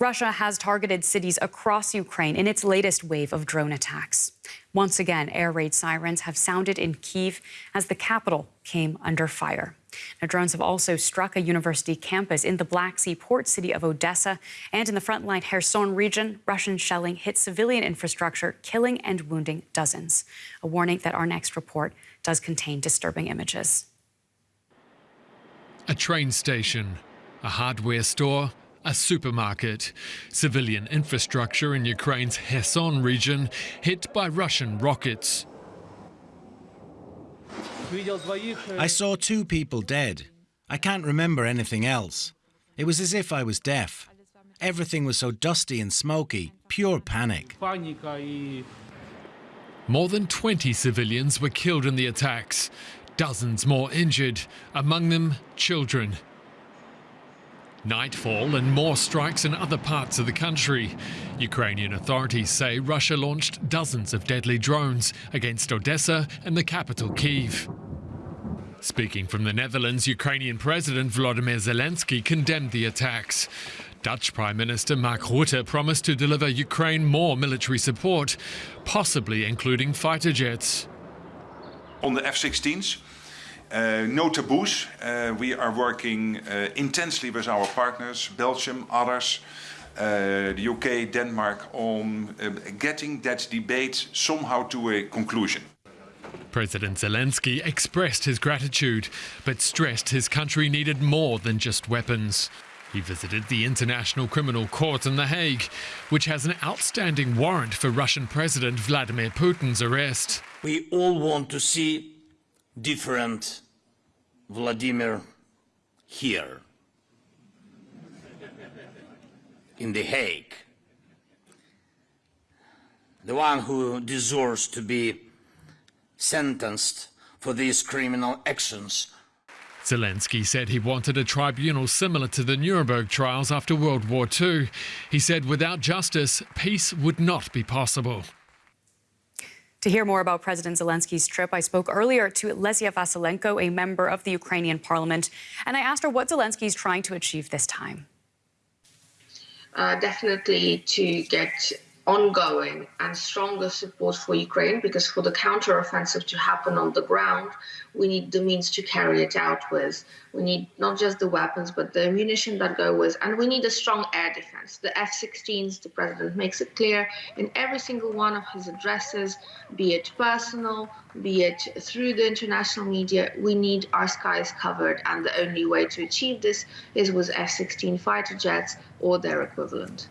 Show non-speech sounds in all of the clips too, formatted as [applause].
Russia has targeted cities across Ukraine in its latest wave of drone attacks. Once again, air raid sirens have sounded in Kiev as the capital came under fire. Now, drones have also struck a university campus in the Black Sea port city of Odessa and in the frontline Kherson region. Russian shelling hit civilian infrastructure, killing and wounding dozens. A warning that our next report does contain disturbing images. A train station, a hardware store, a supermarket. Civilian infrastructure in Ukraine's Kherson region hit by Russian rockets. I saw two people dead. I can't remember anything else. It was as if I was deaf. Everything was so dusty and smoky, pure panic. More than 20 civilians were killed in the attacks, dozens more injured, among them children. Nightfall and more strikes in other parts of the country. Ukrainian authorities say Russia launched dozens of deadly drones against Odessa and the capital Kiev. Speaking from the Netherlands, Ukrainian President Volodymyr Zelensky condemned the attacks. Dutch Prime Minister Mark Rutte promised to deliver Ukraine more military support, possibly including fighter jets. On the F-16s, uh, no taboos. Uh, we are working uh, intensely with our partners, Belgium, others, uh, the UK, Denmark, on uh, getting that debate somehow to a conclusion. President Zelensky expressed his gratitude, but stressed his country needed more than just weapons. He visited the International Criminal Court in The Hague, which has an outstanding warrant for Russian President Vladimir Putin's arrest. We all want to see different Vladimir here in The Hague. The one who deserves to be sentenced for these criminal actions. Zelensky said he wanted a tribunal similar to the Nuremberg trials after World War II. He said without justice, peace would not be possible. To hear more about President Zelensky's trip, I spoke earlier to Lesia Vasylenko, a member of the Ukrainian parliament, and I asked her what Zelensky is trying to achieve this time. Uh, definitely to get ongoing and stronger support for Ukraine because for the counteroffensive to happen on the ground, we need the means to carry it out with. We need not just the weapons, but the ammunition that go with, and we need a strong air defense. The F-16s, the president makes it clear in every single one of his addresses, be it personal, be it through the international media, we need our skies covered, and the only way to achieve this is with F-16 fighter jets or their equivalent.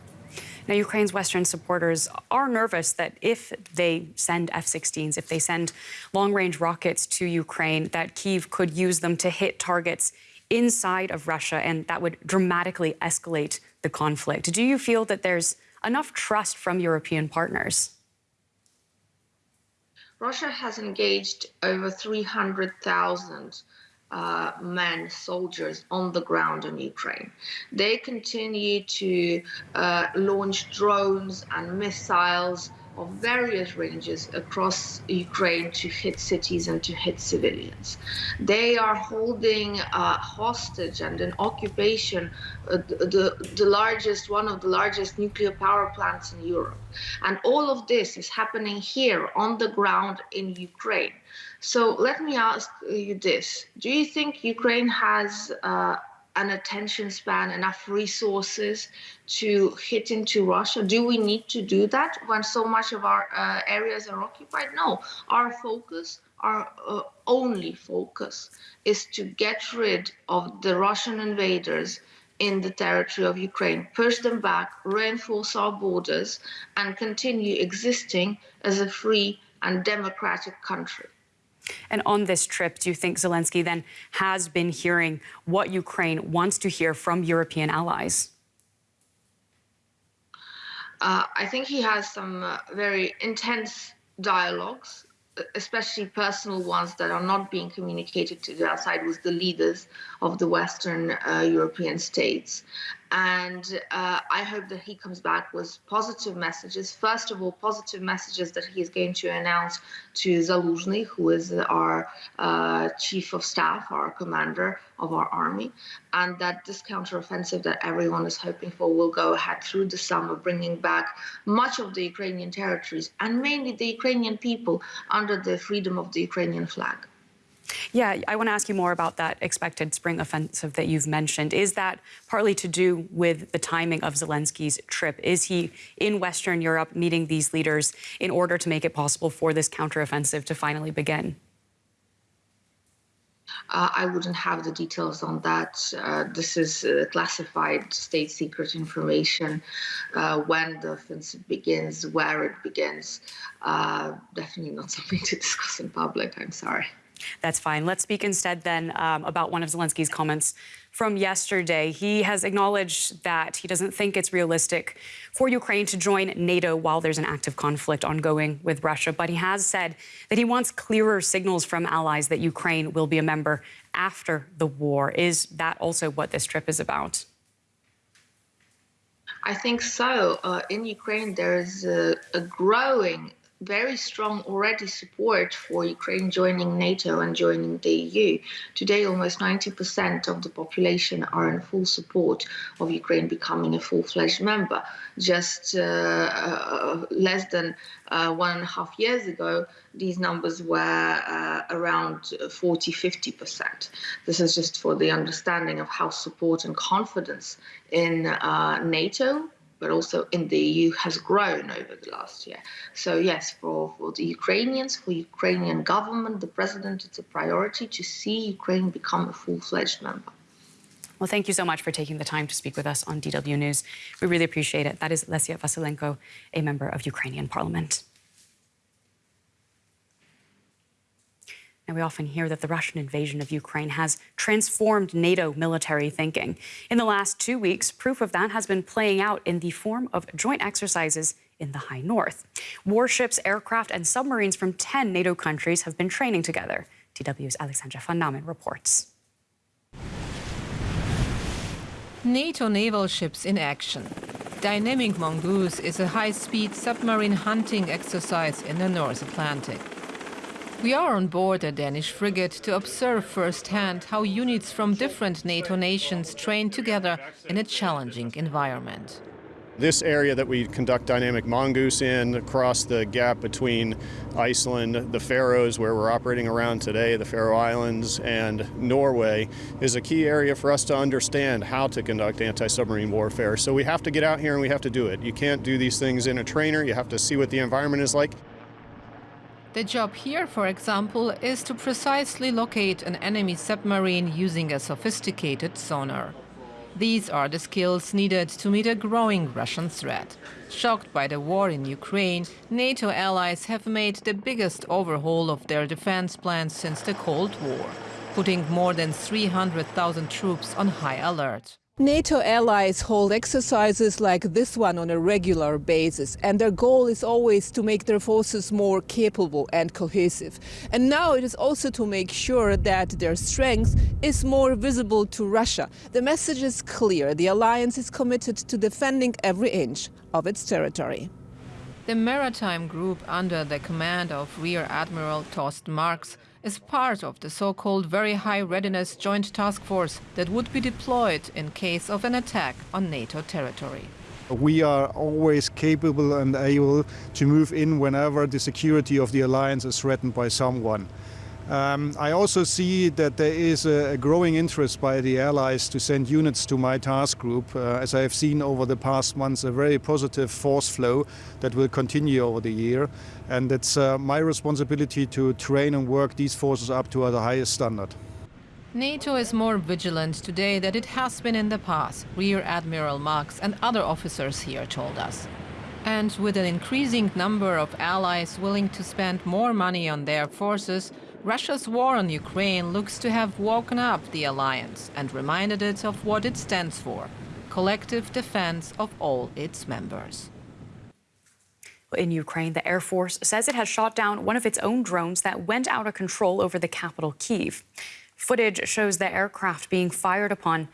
Now, Ukraine's Western supporters are nervous that if they send F-16s, if they send long-range rockets to Ukraine, that Kyiv could use them to hit targets inside of Russia, and that would dramatically escalate the conflict. Do you feel that there's enough trust from European partners? Russia has engaged over 300,000 uh, men, soldiers on the ground in Ukraine. They continue to uh, launch drones and missiles of various ranges across Ukraine to hit cities and to hit civilians. They are holding uh, hostage and in occupation uh, the, the largest, one of the largest nuclear power plants in Europe. And all of this is happening here on the ground in Ukraine. So let me ask you this. Do you think Ukraine has uh, an attention span, enough resources to hit into Russia? Do we need to do that when so much of our uh, areas are occupied? No. Our focus, our uh, only focus, is to get rid of the Russian invaders in the territory of Ukraine, push them back, reinforce our borders, and continue existing as a free and democratic country. And on this trip, do you think Zelensky then has been hearing what Ukraine wants to hear from European allies? Uh, I think he has some uh, very intense dialogues, especially personal ones that are not being communicated to the outside with the leaders of the Western uh, European states. And uh, I hope that he comes back with positive messages. First of all, positive messages that he is going to announce to Zaluzhny, who is our uh, chief of staff, our commander of our army, and that this counteroffensive that everyone is hoping for will go ahead through the summer, bringing back much of the Ukrainian territories and mainly the Ukrainian people under the freedom of the Ukrainian flag. Yeah, I want to ask you more about that expected spring offensive that you've mentioned. Is that partly to do with the timing of Zelensky's trip? Is he in Western Europe meeting these leaders in order to make it possible for this counteroffensive to finally begin? Uh, I wouldn't have the details on that. Uh, this is uh, classified state secret information. Uh, when the offensive begins, where it begins, uh, definitely not [laughs] something to discuss in public. I'm sorry. That's fine. Let's speak instead then um, about one of Zelensky's comments from yesterday. He has acknowledged that he doesn't think it's realistic for Ukraine to join NATO while there's an active conflict ongoing with Russia, but he has said that he wants clearer signals from allies that Ukraine will be a member after the war. Is that also what this trip is about? I think so. Uh, in Ukraine, there's a, a growing very strong already support for Ukraine joining NATO and joining the EU. Today, almost 90% of the population are in full support of Ukraine becoming a full-fledged member. Just uh, uh, less than uh, one and a half years ago, these numbers were uh, around 40, 50%. This is just for the understanding of how support and confidence in uh, NATO but also in the EU has grown over the last year. So yes, for, for the Ukrainians, for Ukrainian government, the president, it's a priority to see Ukraine become a full-fledged member. Well, thank you so much for taking the time to speak with us on DW News. We really appreciate it. That is Lesia Vasylenko, a member of Ukrainian parliament. And we often hear that the Russian invasion of Ukraine has transformed NATO military thinking. In the last two weeks, proof of that has been playing out in the form of joint exercises in the high north. Warships, aircraft, and submarines from 10 NATO countries have been training together. DW's Alexandra von Nahmen reports. NATO naval ships in action. Dynamic Mongoose is a high-speed submarine hunting exercise in the North Atlantic. We are on board a Danish frigate to observe firsthand how units from different NATO nations train together in a challenging environment. This area that we conduct Dynamic Mongoose in, across the gap between Iceland, the Faroes, where we're operating around today, the Faroe Islands, and Norway, is a key area for us to understand how to conduct anti-submarine warfare. So we have to get out here and we have to do it. You can't do these things in a trainer. You have to see what the environment is like. The job here, for example, is to precisely locate an enemy submarine using a sophisticated sonar. These are the skills needed to meet a growing Russian threat. Shocked by the war in Ukraine, NATO allies have made the biggest overhaul of their defense plans since the Cold War, putting more than 300,000 troops on high alert. NATO allies hold exercises like this one on a regular basis, and their goal is always to make their forces more capable and cohesive. And now it is also to make sure that their strength is more visible to Russia. The message is clear. The alliance is committed to defending every inch of its territory. The maritime group under the command of Rear Admiral Thorsten Marx is part of the so-called Very High Readiness Joint Task Force that would be deployed in case of an attack on NATO territory. We are always capable and able to move in whenever the security of the alliance is threatened by someone. Um, I also see that there is a, a, growing interest by the allies to send units to my task group. Uh, as I have seen over the past months, a very positive force flow that will continue over the year. And it's uh, my responsibility to train and work these forces up to the highest standard. NATO is more vigilant today than it has been in the past, Rear Admiral Marx and other officers here told us. And with an increasing number of allies willing to spend more money on their forces, Russia's war on Ukraine looks to have woken up the alliance and reminded it of what it stands for collective defense of all its members. In Ukraine, the Air Force says it has shot down one of its own drones that went out of control over the capital, Kiev. Footage shows the aircraft being fired upon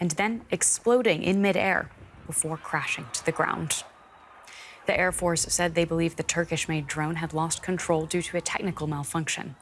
and then exploding in midair before crashing to the ground. The Air Force said they believe the Turkish made drone had lost control due to a technical malfunction.